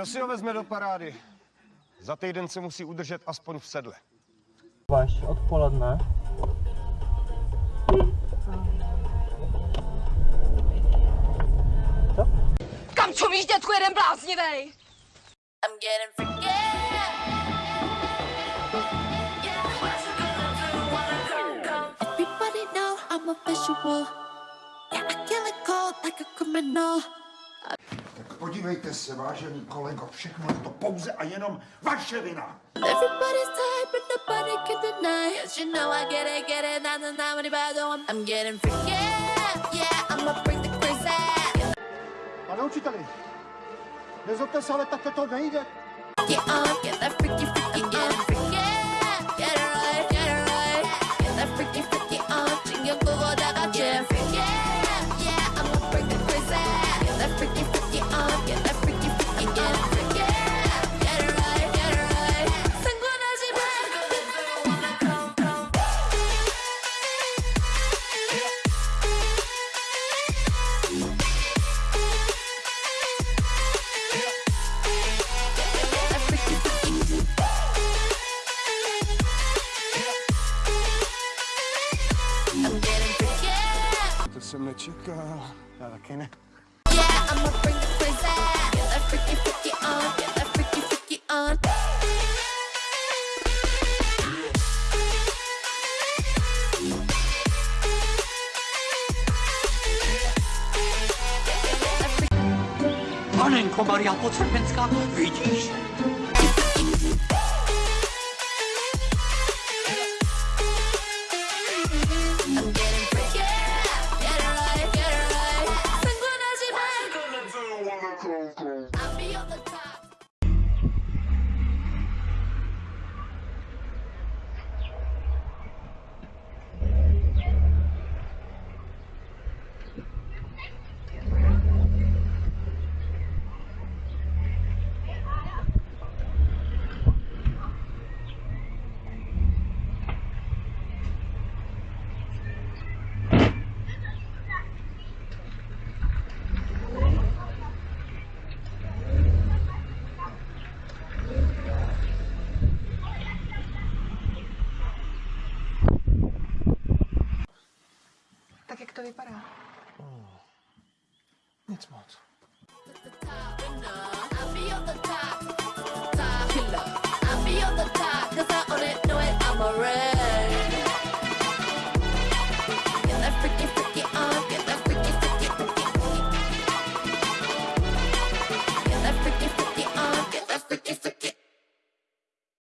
Kdo si ho vezme do parády? Za týden se musí udržet aspoň v sedle. Vaš odpoledne. Kam čumíš, dětku, jeden bláznivej? I'm getting forget. Everybody know I'm a visual. Yeah, I kill it cold like a criminal. Podívejte se, vážený kolego, všechno je to pouze a jenom vaše vina. Everybody's tired, but nobody can deny. Cause you know I get it, get it, not the time anybody I'm, I'm getting forget. Yeah, I'ma bring the crazy. Pane učiteli, nezlobte se, ale takhle to nejde. Get on, get that freaky, freaky forget. To jsem nečekal. Já taky ne. Yeah, I'ma bring the crazy. Get that freaky, freaky on. Get that freaky, freaky on. Panenko Maria Podsrpenská, vidíš? I'm getting gold. devi parar. Oh. Niente.